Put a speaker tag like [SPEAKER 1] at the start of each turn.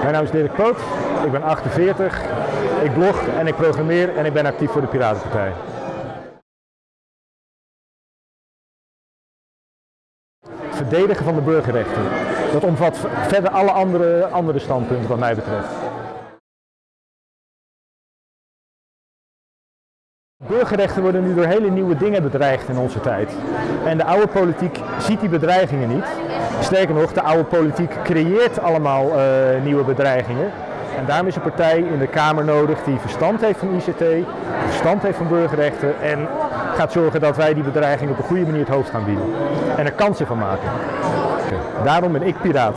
[SPEAKER 1] Mijn naam is Dirk Poot, ik ben 48, ik blog en ik programmeer en ik ben actief voor de Piratenpartij. Verdedigen van de burgerrechten, dat omvat verder alle andere, andere standpunten wat mij betreft. Burgerrechten worden nu door hele nieuwe dingen bedreigd in onze tijd. En de oude politiek ziet die bedreigingen niet. Sterker nog, de oude politiek creëert allemaal uh, nieuwe bedreigingen. En daarom is een partij in de Kamer nodig die verstand heeft van ICT, verstand heeft van burgerrechten en gaat zorgen dat wij die bedreiging op een goede manier het hoofd gaan bieden. En er kansen van maken. Daarom ben ik piraat.